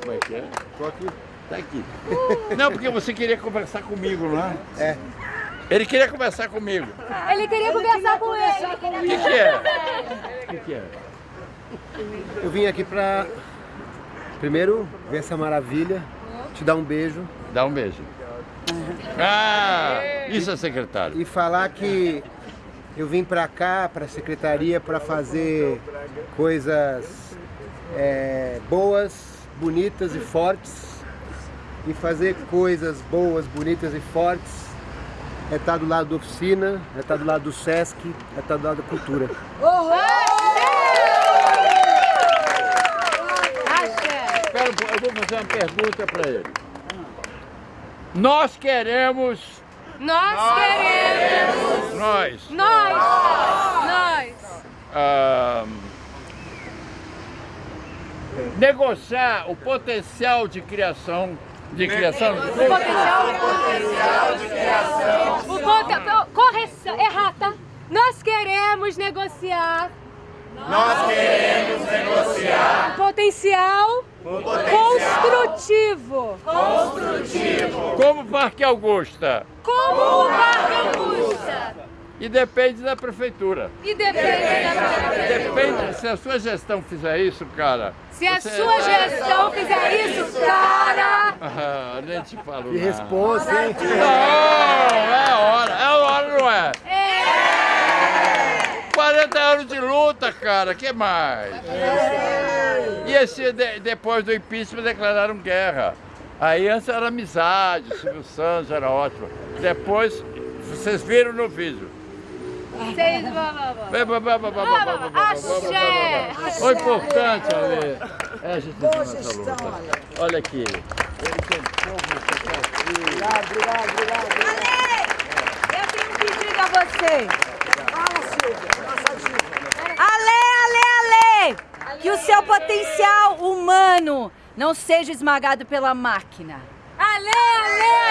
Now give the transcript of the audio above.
Como é que é? Tô aqui. Tá aqui. Não, porque você queria conversar comigo, não é? É. Ele queria conversar comigo. Ele queria ele conversar queria com ele. O que, que é? O que, que é? Eu vim aqui pra, primeiro, ver essa maravilha, te dar um beijo. Dá um beijo. Ah, isso é secretário. E falar que eu vim pra cá, pra secretaria, pra fazer coisas é, boas, bonitas e fortes. E fazer coisas boas, bonitas e fortes é estar do lado da oficina, é estar do lado do Sesc, é estar do lado da cultura. Espera, pouco, eu vou fazer uma pergunta para ele. Nós queremos, Nós queremos. nós, Nós. Nós. ah, negociar o potencial de criação, de criação de O potencial de criação. O ponto, correção, errata. Nós queremos negociar. Nós queremos negociar o potencial, o potencial construtivo. construtivo. como Parque Augusta. Como o Parque Augusta. E depende da prefeitura. E depende da Depende, se a sua gestão fizer isso, cara. Se a você- sua gestão fizer isso, cara. Ah, nem te falo Que nada. responsa, hein? Não, é hora, é hora, não é? É. 40 anos de luta, cara, que mais? E esse, de- depois do impeachment declararam guerra. Aí antes era amizade, Silvio Santos era ótimo. Depois, vocês viram no vídeo. Vocês vão... Axé! O importante, Ale, é a gente fazer nossa luta. Olha aqui. Obrigado, obrigado, obrigado. Ale, eu tenho um pedido a você. Fala, Silvia, Alê, diva. Ale, que o seu potencial humano não seja esmagado pela máquina. Alê, alê.